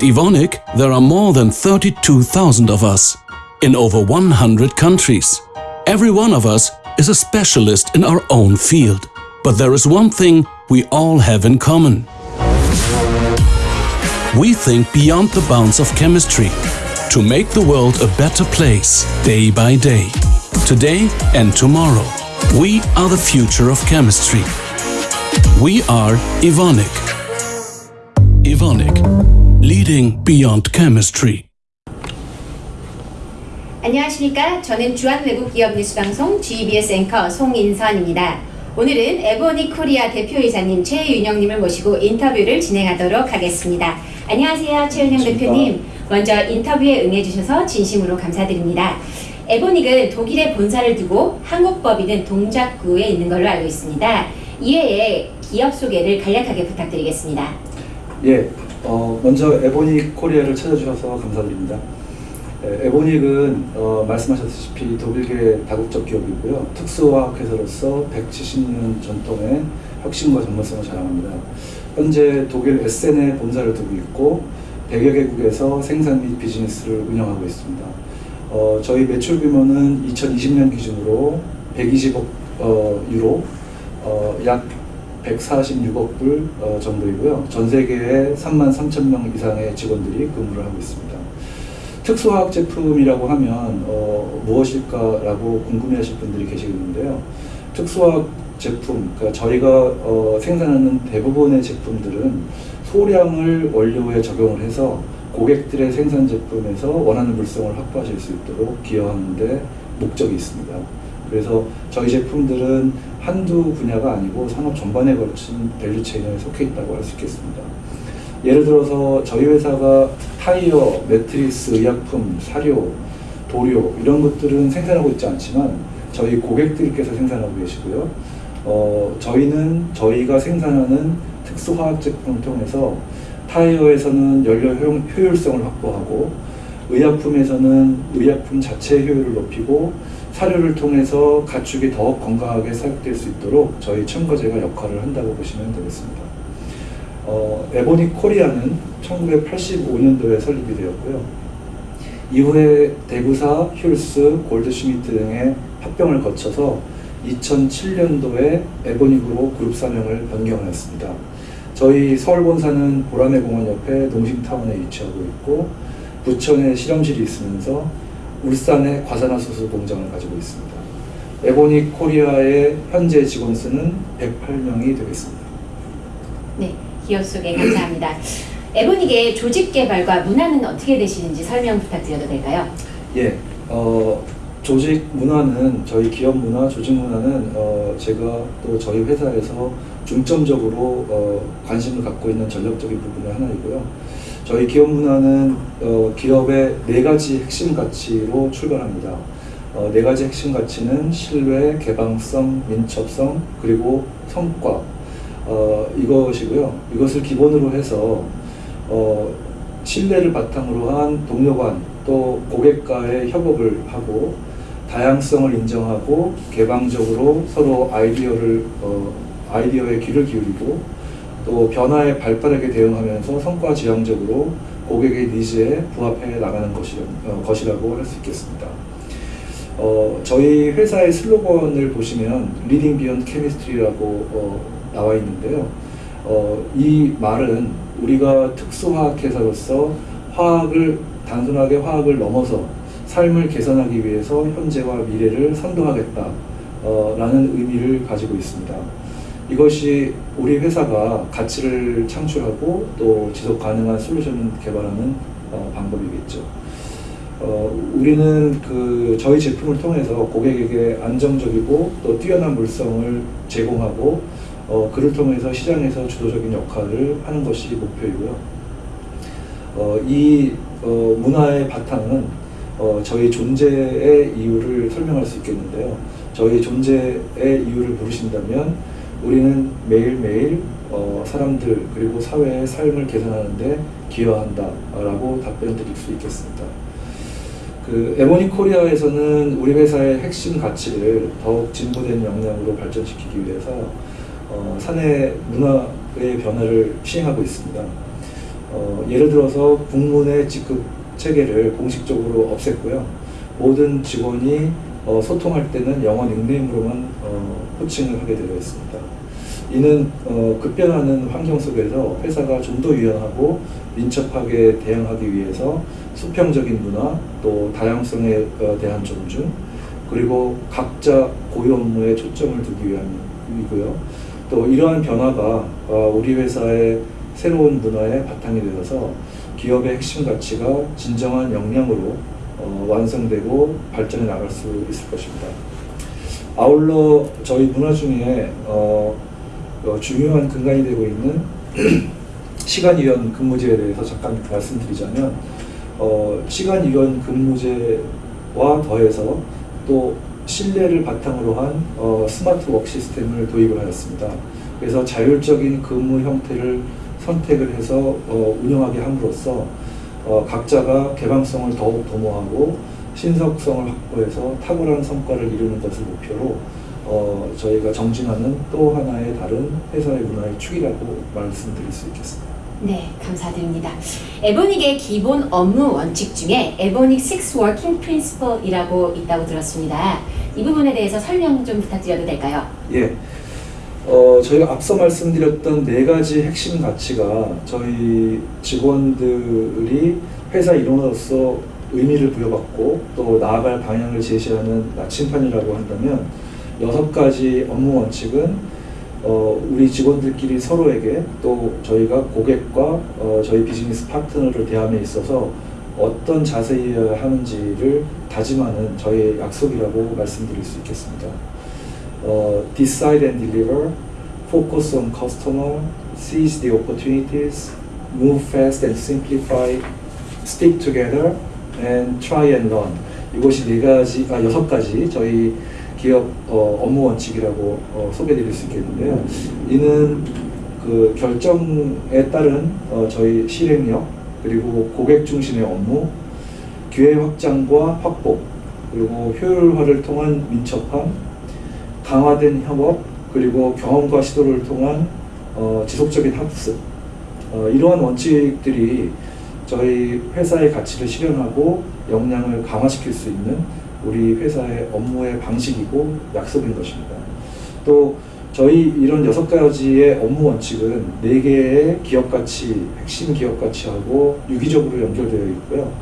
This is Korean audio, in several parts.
At Evonik, there are more than 32,000 of us in over 100 countries. Every one of us is a specialist in our own field. But there is one thing we all have in common. We think beyond the bounds of chemistry to make the world a better place day by day. Today and tomorrow. We are the future of chemistry. We are Evonik. Evonik, leading beyond chemistry. 안녕하십니까. 저는 주한 외국 기업 뉴스 방송 GBS 앵커 송인선입니다. 오늘은 에보니 코리아 대표이사님 최윤영님을 모시고 인터뷰를 진행하도록 하겠습니다. 안녕하세요. 최윤영 대표님. 먼저 인터뷰에 응해주셔서 진심으로 감사드립니다. 에보닉은 독일에 본사를 두고 한국 법인은 동작구에 있는 걸로 알고 있습니다. 이외에 기업 소개를 간략하게 부탁드리겠습니다. 예, 어, 먼저 에보닉 코리아를 찾아주셔서 감사드립니다. 에, 에보닉은 어, 말씀하셨다시피 독일계 다국적 기업이고요. 특수화학회사로서 170년 전통의 혁신과 전문성을 자랑합니다. 현재 독일 에센에 본사를 두고 있고 100여 개국에서 생산 및 비즈니스를 운영하고 있습니다. 어, 저희 매출 규모는 2020년 기준으로 120억 어, 유로, 어, 약 146억 불 어, 정도이고요. 전 세계에 3만 3천 명 이상의 직원들이 근무를 하고 있습니다. 특수화학 제품이라고 하면 어, 무엇일까라고 궁금해하실 분들이 계시겠는데요. 특수화학 제품, 그러니까 저희가 어, 생산하는 대부분의 제품들은 소량을 원료에 적용을 해서 고객들의 생산 제품에서 원하는 물성을 확보하실 수 있도록 기여하는 데 목적이 있습니다. 그래서 저희 제품들은 한두 분야가 아니고 산업 전반에 걸친 value chain에 속해 있다고 할 수 있겠습니다. 예를 들어서 저희 회사가 타이어, 매트리스, 의약품, 사료, 도료 이런 것들은 생산하고 있지 않지만 저희 고객들께서 생산하고 계시고요. 어, 저희는 저희가 생산하는 특수화학 제품을 통해서 타이어에서는 연료 효율성을 확보하고 의약품에서는 의약품 자체 효율을 높이고 사료를 통해서 가축이 더욱 건강하게 사육될 수 있도록 저희 첨가제가 역할을 한다고 보시면 되겠습니다. 어, 에보닉 코리아는 1985년도에 설립이 되었고요. 이후에 데구사, 힐스, 골드슈미트 등의 합병을 거쳐서 2007년도에 에보닉으로 그룹 사명을 변경하였습니다. 저희 서울 본사는 보라매 공원 옆에 농심타운에 위치하고 있고 부천에 실험실이 있으면서 울산에 과산화수소 공장을 가지고 있습니다. 에보닉 코리아의 현재 직원 수는 108명이 되겠습니다. 네, 기업 소개 감사합니다. 에보닉의 조직 개발과 문화는 어떻게 되시는지 설명 부탁드려도 될까요? 예, 어, 조직 문화는 저희 기업 문화, 조직 문화는 어, 제가 또 저희 회사에서 중점적으로 어, 관심을 갖고 있는 전략적인 부분의 하나이고요. 저희 기업 문화는 어, 기업의 네 가지 핵심 가치로 출발합니다. 어, 네 가지 핵심 가치는 신뢰, 개방성, 민첩성, 그리고 성과 어, 이것이고요. 이것을 기본으로 해서 어, 신뢰를 바탕으로 한 동료 간, 또 고객과의 협업을 하고 다양성을 인정하고 개방적으로 서로 아이디어를 어, 아이디어에 귀를 기울이고 또 변화에 발빠르게 대응하면서 성과 지향적으로 고객의 니즈에 부합해 나가는 것이, 어, 것이라고 할 수 있겠습니다. 어, 저희 회사의 슬로건을 보시면 Leading Beyond Chemistry라고 어, 나와 있는데요. 어, 이 말은 우리가 특수화학회사로서 화학을 단순하게 화학을 넘어서 삶을 개선하기 위해서 현재와 미래를 선도하겠다 어, 라는 의미를 가지고 있습니다. 이것이 우리 회사가 가치를 창출하고 또 지속 가능한 솔루션을 개발하는 어, 방법이겠죠. 어, 우리는 그 저희 제품을 통해서 고객에게 안정적이고 또 뛰어난 물성을 제공하고 어, 그를 통해서 시장에서 주도적인 역할을 하는 것이 목표이고요. 어, 이 어, 문화의 바탕은 어, 저희 존재의 이유를 설명할 수 있겠는데요. 저희 존재의 이유를 물으신다면 우리는 매일매일 어, 사람들 그리고 사회의 삶을 개선하는데 기여한다 라고 답변 드릴 수 있겠습니다. 그 에모니 코리아에서는 우리 회사의 핵심 가치를 더욱 진보된 역량으로 발전시키기 위해서 어, 사내 문화의 변화를 시행하고 있습니다. 어, 예를 들어서 국문의 직급 체계를 공식적으로 없앴고요. 모든 직원이 어, 소통할 때는 영어 닉네임으로만 어, 호칭을 하게 되어 있습니다. 이는 어, 급변하는 환경 속에서 회사가 좀 더 유연하고 민첩하게 대응하기 위해서 수평적인 문화, 또 다양성에 어, 대한 존중, 그리고 각자 고유 업무에 초점을 두기 위함이고요. 또 이러한 변화가 어, 우리 회사의 새로운 문화의 바탕이 되어서 기업의 핵심 가치가 진정한 역량으로 어, 완성되고 발전해 나갈 수 있을 것입니다. 아울러 저희 문화 중에 어, 어, 중요한 근간이 되고 있는 시간유연 근무제에 대해서 잠깐 말씀드리자면 어, 시간유연 근무제와 더해서 또 신뢰를 바탕으로 한 어, smart work 시스템을 도입을 하였습니다. 그래서 자율적인 근무 형태를 선택을 해서 어, 운영하게 함으로써 어, 각자가 개방성을 더욱 도모하고 신속성을 확보해서 탁월한 성과를 이루는 것을 목표로 어, 저희가 정진하는 또 하나의 다른 회사의 문화의 축이라고 말씀드릴 수 있겠습니다. 네, 감사드립니다. 에보닉의 기본 업무 원칙 중에 에보닉 6 Working Principle이라고 있다고 들었습니다. 이 부분에 대해서 설명 좀 부탁드려도 될까요? 예. 어, 저희가 앞서 말씀드렸던 네 가지 핵심 가치가 저희 직원들이 회사 일원으로서 의미를 부여받고 또 나아갈 방향을 제시하는 나침판이라고 한다면 여섯 가지 업무 원칙은 어, 우리 직원들끼리 서로에게 또 저희가 고객과 어, 저희 비즈니스 파트너를 대함에 있어서 어떤 자세여야 하는지를 다짐하는 저희의 약속이라고 말씀드릴 수 있겠습니다. uh, decide and deliver, focus on customer, seize the opportunities, move fast and simplify, stick together, and try and learn. 이것이 네 가지, 아 여섯 가지 저희 기업 어, 업무 원칙이라고 어, 소개드릴 수 있겠는데요. 이는 그 결정에 따른 어, 저희 실행력 그리고 고객 중심의 업무, 기회 확장과 확보, 그리고 효율화를 통한 민첩함, 강화된 협업 그리고 경험과 시도를 통한 어, 지속적인 학습 어, 이러한 원칙들이 저희 회사의 가치를 실현하고 역량을 강화시킬 수 있는 우리 회사의 업무의 방식이고 약속인 것입니다. 또 저희 이런 여섯 가지의 업무 원칙은 네 개의 기업 가치, 핵심 기업 가치하고 유기적으로 연결되어 있고요.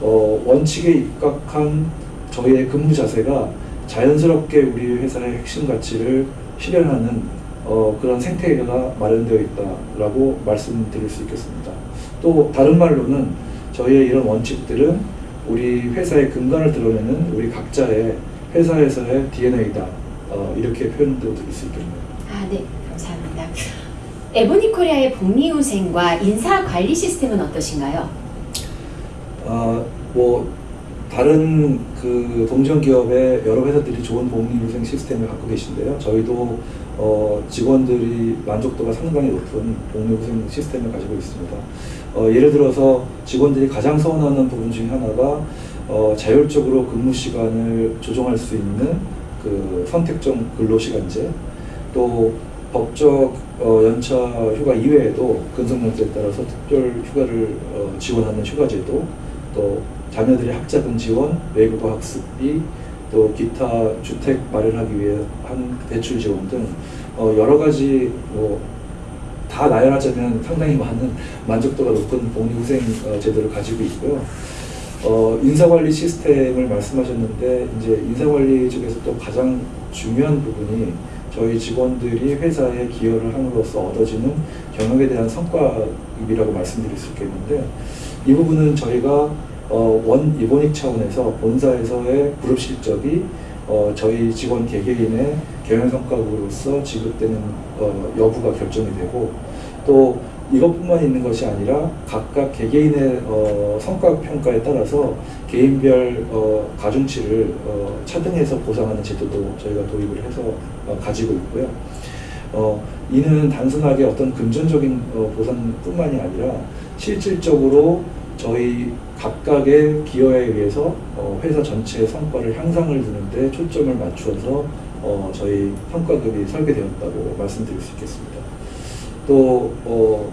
어, 원칙에 입각한 저희의 근무 자세가 자연스럽게 우리 회사의 핵심 가치를 실현하는 어, 그런 생태계가 마련되어 있다라고 말씀드릴 수 있겠습니다. 또 다른 말로는 저희의 이런 원칙들은 우리 회사의 근간을 드러내는 우리 각자의 회사에서의 DNA다 어, 이렇게 표현도 드릴 수 있겠네요. 아, 네, 감사합니다. 에보닉 코리아의 복리후생과 인사 관리 시스템은 어떠신가요? 아, 뭐 다른 그 동전 기업의 여러 회사들이 좋은 복리후생 시스템을 갖고 계신데요. 저희도 어, 직원들이 만족도가 상당히 높은 복리후생 시스템을 가지고 있습니다. 어, 예를 들어서 직원들이 가장 서운하는 부분 중에 하나가 어, 자율적으로 근무 시간을 조정할 수 있는 그 선택적 근로시간제 또 법적 어, 연차 휴가 이외에도 근속연수에 따라서 특별 휴가를 어, 지원하는 휴가제도 또 자녀들의 학자금 지원, 외국어 학습비, 또 기타 주택 마련하기 위해 한 대출 지원 등 어, 여러 가지 뭐 다 나열하자면 상당히 많은 만족도가 높은 복리후생 어, 제도를 가지고 있고요. 어, 인사관리 시스템을 말씀하셨는데 이제 인사관리 쪽에서 또 가장 중요한 부분이 저희 직원들이 회사에 기여를 함으로써 얻어지는 경영에 대한 성과입이라고 말씀드릴 수 있겠는데 이 부분은 저희가 어, 원 이보닉 차원에서 본사에서의 그룹 실적이 어, 저희 직원 개개인의 경영 성과로서 지급되는 어, 여부가 결정이 되고 또 이것뿐만 있는 것이 아니라 각각 개개인의 어, 성과 평가에 따라서 개인별 어, 가중치를 어, 차등해서 보상하는 제도도 저희가 도입을 해서 어, 가지고 있고요. 어, 이는 단순하게 어떤 금전적인 어, 보상뿐만이 아니라 실질적으로 저희 각각의 기여에 의해서 어, 회사 전체의 성과를 향상을 두는데 초점을 맞추어서 어, 저희 성과급이 설계되었다고 말씀드릴 수 있겠습니다. 또 어,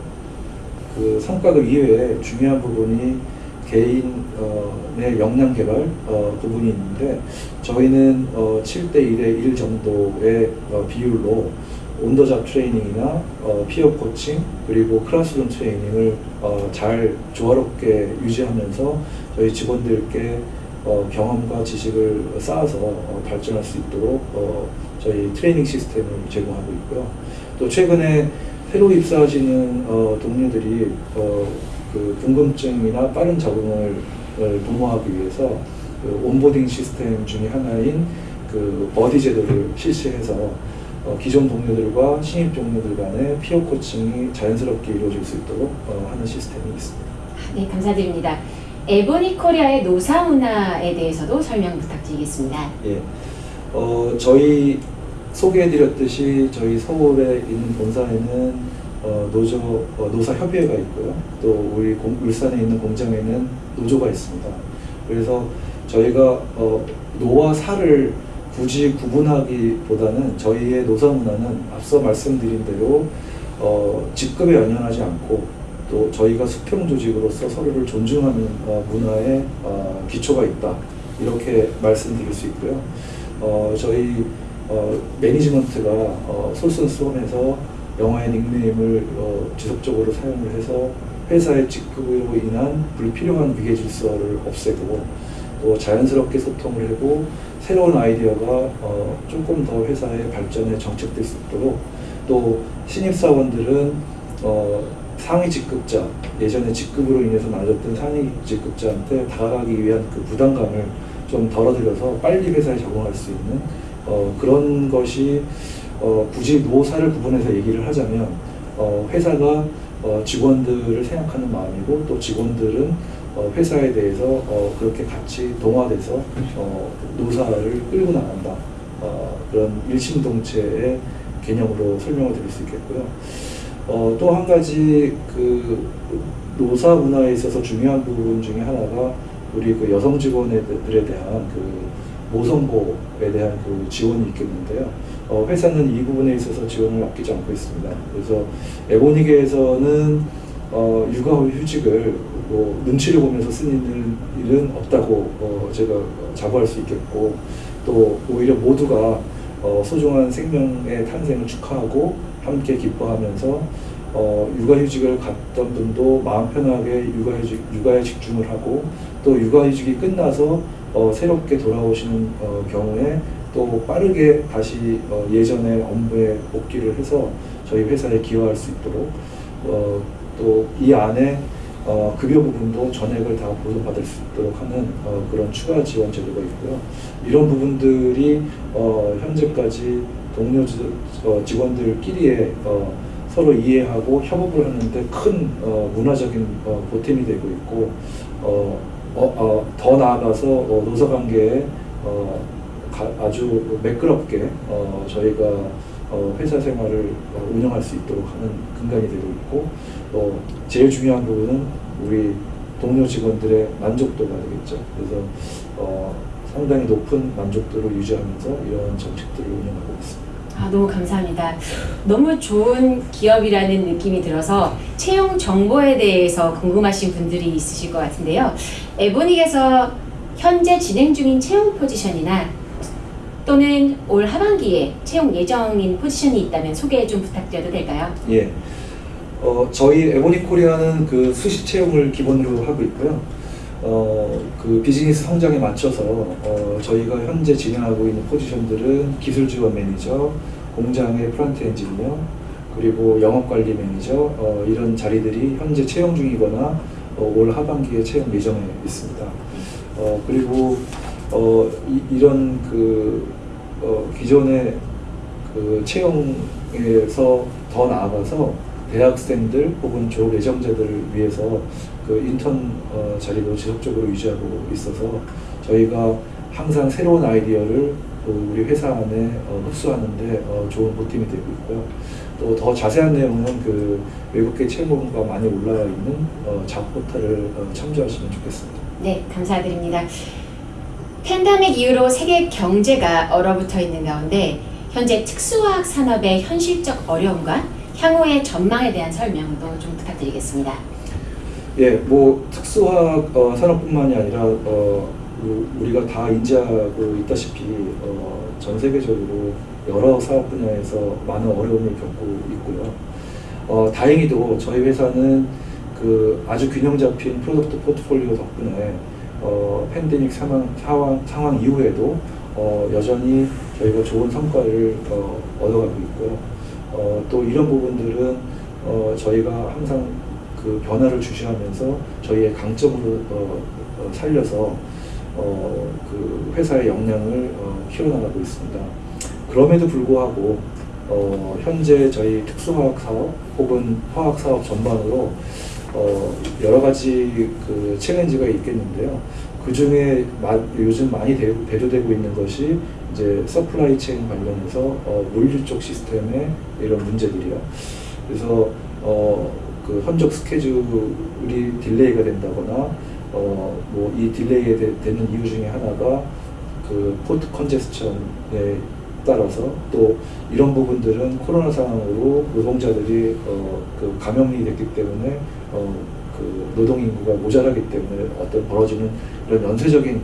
그그 성과급 이외에 중요한 부분이 개인의 역량 개발 어, 부분이 있는데 저희는 어, 7대 1의 1 정도의 어, 비율로 온더잡 트레이닝이나 어, 피어 코칭 그리고 클래스룸 트레이닝을 어, 잘 조화롭게 유지하면서 저희 직원들께 어, 경험과 지식을 쌓아서 어, 발전할 수 있도록 어, 저희 트레이닝 시스템을 제공하고 있고요. 또 최근에 새로 입사하시는 어, 동료들이 어, 그 궁금증이나 빠른 적응을 을 도모하기 위해서 그 onboarding 시스템 중에 하나인 그 buddy 제도를 실시해서 어, 기존 동료들과 신입 동료들 간의 peer coaching이 자연스럽게 이루어질 수 있도록 어, 하는 시스템이 있습니다. 네, 감사드립니다. 에보닉 코리아의 노사 문화에 대해서도 설명 부탁드리겠습니다. 예. 어, 저희 소개해드렸듯이 저희 서울에 있는 본사에는 어, 노조, 어, 노사협의회가 있고요. 또 우리 공- 울산에 있는 공장에는 노조가 있습니다. 그래서 저희가 어, 노와 사를 굳이 구분하기보다는 저희의 노사 문화는 앞서 말씀드린 대로 어, 직급에 연연하지 않고 또 저희가 수평 조직으로서 서로를 존중하는 어, 문화에 어, 기초가 있다 이렇게 말씀드릴 수 있고요. 어, 저희 어, 매니지먼트가 어, 솔선수범해서 영화의 닉네임을 어, 지속적으로 사용을 해서 회사의 직급으로 인한 불필요한 위계 질서를 없애고 또 자연스럽게 소통을 하고 새로운 아이디어가 어, 조금 더 회사의 발전에 정책될 수 있도록 또 신입사원들은 어, 상위 직급자 예전에 직급으로 인해서 낮았던 상위 직급자한테 다가가기 위한 그 부담감을 좀 덜어드려서 빨리 회사에 적응할 수 있는 어, 그런 것이 어, 굳이 노사를 구분해서 얘기를 하자면 어, 회사가 어, 직원들을 생각하는 마음이고 또 직원들은 어, 회사에 대해서 어, 그렇게 같이 동화돼서 어, 노사를 끌고 나간다 어, 그런 일심동체의 개념으로 설명을 드릴 수 있겠고요. 어, 또한 가지 그 노사 문화에 있어서 중요한 부분 중에 하나가 우리 그 여성 직원들에 대한 그 모성보호에 대한 그 지원이 있겠는데요. 어, 회사는 이 부분에 있어서 지원을 아끼지 않고 있습니다. 그래서 에보니계에서는 어, 육아 휴직을 뭐 눈치를 보면서 쓰는 일은 없다고 어, 제가 자부할 수 있겠고 또 오히려 모두가 어, 소중한 생명의 탄생을 축하하고 함께 기뻐하면서 어, 육아휴직을 갔던 분도 마음 편하게 육아휴직, 육아에 집중을 하고 또 육아휴직이 끝나서 어, 새롭게 돌아오시는 어, 경우에 또 빠르게 다시 어, 예전의 업무에 복귀를 해서 저희 회사에 기여할 수 있도록 어, 또이 안에 어, 급여 부분도 전액을 다 보조받을 수 있도록 하는 어, 그런 추가 지원 제도가 있고요. 이런 부분들이 어, 현재까지 동료 지- 어, 직원들끼리의 어, 서로 이해하고 협업을 하는데 큰 어, 문화적인 어, 보탬이 되고 있고 더 나아가서 어, 노사관계에 어, 가- 아주 매끄럽게 어, 저희가 어, 회사 생활을 어, 운영할 수 있도록 하는 근간이 되고 있고 또 제일 중요한 부분은 우리 동료 직원들의 만족도가 되겠죠. 그래서 어, 상당히 높은 만족도를 유지하면서 이런 정책들을 운영하고 있습니다. 아, 너무 감사합니다. 너무 좋은 기업이라는 느낌이 들어서 채용 정보에 대해서 궁금하신 분들이 있으실 것 같은데요. 에보닉에서 현재 진행 중인 채용 포지션이나 또는 올 하반기에 채용 예정인 포지션이 있다면 소개 좀 부탁드려도 될까요? 예. 어, 저희 에보닉 코리아는 그 수시 채용을 기본으로 하고 있고요. 어, 그 비즈니스 성장에 맞춰서 어, 저희가 현재 진행하고 있는 포지션들은 기술 지원 매니저, 공장의 플랜트 엔지니어, 그리고 영업 관리 매니저 어, 이런 자리들이 현재 채용 중이거나 어, 올 하반기에 채용 예정에 있습니다. 어, 그리고 어, 이, 런 그 어, 기존의 그 채용에서 더 나아가서 대학생들 혹은 졸업 예정자들을 위해서 그 인턴 어, 자리도 지속적으로 유지하고 있어서 저희가 항상 새로운 아이디어를 그 우리 회사 안에 어, 흡수하는데 어, 좋은 보탬이 되고 있고요. 또 더 자세한 내용은 그 외국계 채용과 많이 올라와 있는 어, 잡 포털을 어, 참조하시면 좋겠습니다. 네, 감사드립니다. 팬데믹 이후로 세계 경제가 얼어붙어 있는 가운데 현재 특수화학 산업의 현실적 어려움과 향후의 전망에 대한 설명도 좀 부탁드리겠습니다. 예, 뭐 특수화학 어, 산업뿐만이 아니라 어, 우- 우리가 다 인지하고 있다시피 어, 전 세계적으로 여러 사업 분야에서 많은 어려움을 겪고 있고요. 어, 다행히도 저희 회사는 그 아주 균형 잡힌 product 포트폴리오 덕분에 어, 팬데믹 상황, 상황, 상황 이후에도 어, 여전히 저희가 좋은 성과를 어, 얻어가고 있고요. 어, 또 이런 부분들은 어, 저희가 항상 그 변화를 주시하면서 저희의 강점으로 어, 어, 살려서 어, 그 회사의 역량을 어, 키워나가고 있습니다. 그럼에도 불구하고 어, 현재 저희 특수화학 사업 혹은 화학 사업 전반으로 어, 여러 가지 그 challenge가 있겠는데요. 그 중에 요즘 많이 대, 대두되고 있는 것이 이제 supply chain 관련해서 어, 물류 쪽 시스템의 이런 문제들이요. 그래서 어, 그 선적 스케줄이 delay가 된다거나 어, 뭐 이 delay에 되, 되는 이유 중에 하나가 그 포트 컨제스천에 따라서 또 이런 부분들은 코로나 상황으로 노동자들이 어, 그 감염이 됐기 때문에 어, 그 노동 인구가 모자라기 때문에 어떤 벌어지는 이런 연쇄적인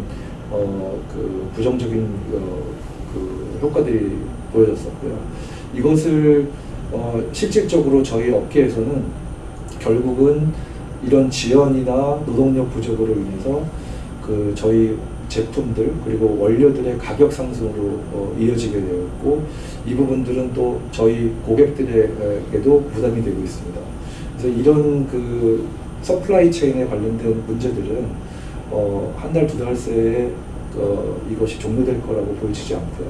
어, 그 부정적인 어, 그 효과들이 보여졌었고요. 이것을 어, 실질적으로 저희 업계에서는 결국은 이런 지연이나 노동력 부족으로 인해서 그 저희 제품들 그리고 원료들의 가격 상승으로 어, 이어지게 되었고 이 부분들은 또 저희 고객들에게도 부담이 되고 있습니다. 그래서 이런 그 supply chain에 관련된 문제들은 어, 한 달 두 달 새에 어, 이것이 종료될 거라고 보여지지 않고요.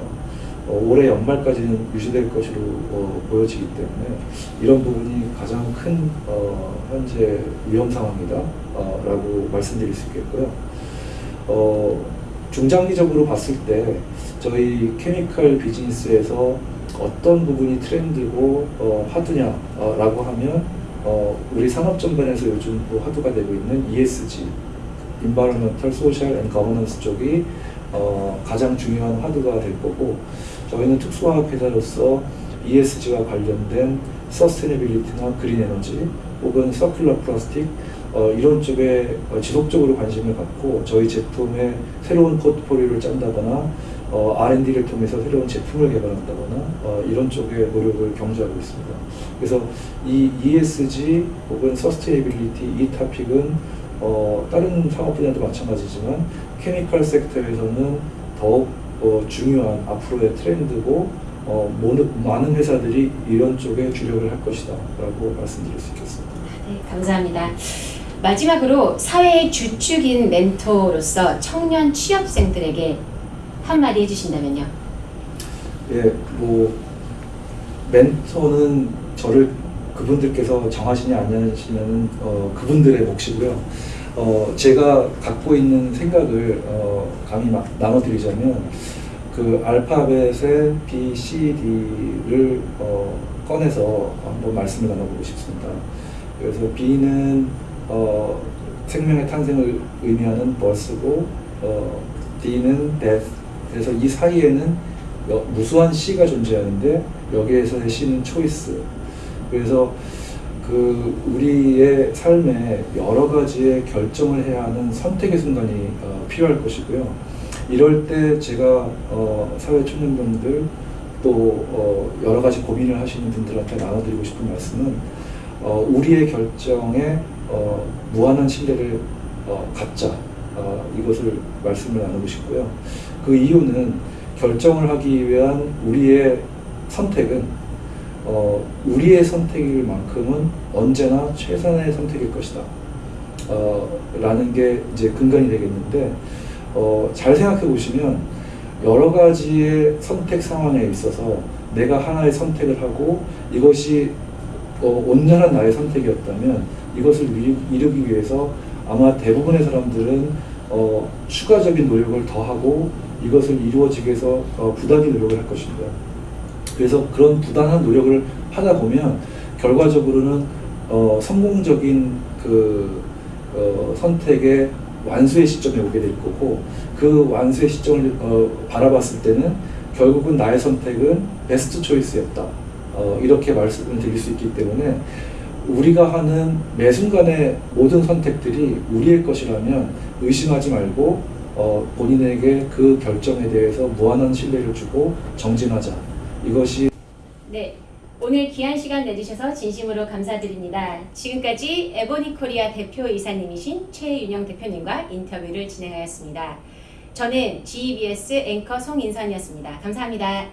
어, 올해 연말까지는 유지될 것으로 어, 보여지기 때문에 이런 부분이 가장 큰 어, 현재 위험 상황이다 어, 라고 말씀드릴 수 있겠고요. 어, 중장기적으로 봤을 때 저희 케미칼 비즈니스에서 어떤 부분이 트렌드고 어, 화두냐라고 하면 어, 우리 산업 전반에서 요즘 또 화두가 되고 있는 ESG, Environmental, Social and Governance 쪽이 어, 가장 중요한 화두가 될 거고 저희는 특수화학 회사로서 ESG와 관련된 sustainability나 green energy 혹은 circular plastic 어, 이런 쪽에 어, 지속적으로 관심을 갖고 저희 제품의 새로운 포트폴리오를 짠다거나 어, R&D를 통해서 새로운 제품을 개발한다거나 어, 이런 쪽에 노력을 경주하고 있습니다. 그래서 이 ESG 혹은 sustainability 이 토픽은 어, 다른 산업 분야도 마찬가지지만 케미컬 섹터에서는 더욱 어, 중요한 앞으로의 트렌드고 어, 많은 회사들이 이런 쪽에 주력을 할 것이다 라고 말씀드릴 수 있겠습니다. 네, 감사합니다. 마지막으로 사회의 주축인 멘토로서 청년 취업생들에게 한마디 해주신다면요. 예, 뭐 멘토는 저를 그분들께서 정하시냐 안 하시냐는 어, 그분들의 몫이고요. 어, 제가 갖고 있는 생각을 어, 감히 막 나눠드리자면 그 알파벳의 B, C, D를 어, 꺼내서 한번 말씀을 나눠보고 싶습니다. 그래서 B는 어, 생명의 탄생을 의미하는 버스고 어, D는 death. 그래서 이 사이에는 여- 무수한 C가 존재하는데 여기에서의 C는 초이스. 그래서 그 우리의 삶에 여러 가지의 결정을 해야 하는 선택의 순간이 어, 필요할 것이고요. 이럴 때 제가 어, 사회 초년생들 또 어, 여러 가지 고민을 하시는 분들한테 나눠드리고 싶은 말씀은 어, 우리의 결정에 어, 무한한 신뢰를 어, 갖자 어, 이것을 말씀을 나누고 싶고요. 그 이유는 결정을 하기 위한 우리의 선택은 어, 우리의 선택일 만큼은 언제나 최선의 선택일 것이다. 어, 라는 게 이제 근간이 되겠는데, 어, 잘 생각해 보시면 여러 가지의 선택 상황에 있어서 내가 하나의 선택을 하고 이것이 어, 온전한 나의 선택이었다면 이것을 이루- 이루기 위해서 아마 대부분의 사람들은 어, 추가적인 노력을 더하고 이것을 이루어지기 위해서 어, 부단히 노력을 할 것입니다. 그래서 그런 부단한 노력을 하다 보면 결과적으로는 어, 성공적인 그 어, 선택의 완수의 시점에 오게 될 거고 그 완수의 시점을 어, 바라봤을 때는 결국은 나의 선택은 베스트 초이스였다 어, 이렇게 말씀을 드릴 수 있기 때문에 우리가 하는 매 순간의 모든 선택들이 우리의 것이라면 의심하지 말고 어, 본인에게 그 결정에 대해서 무한한 신뢰를 주고 정진하자. 이것이 네. 오늘 귀한 시간 내주셔서 진심으로 감사드립니다. 지금까지 에보니 코리아 대표 이사님이신 최윤영 대표님과 인터뷰를 진행하였습니다. 저는 GBS 앵커 송인선이었습니다. 감사합니다.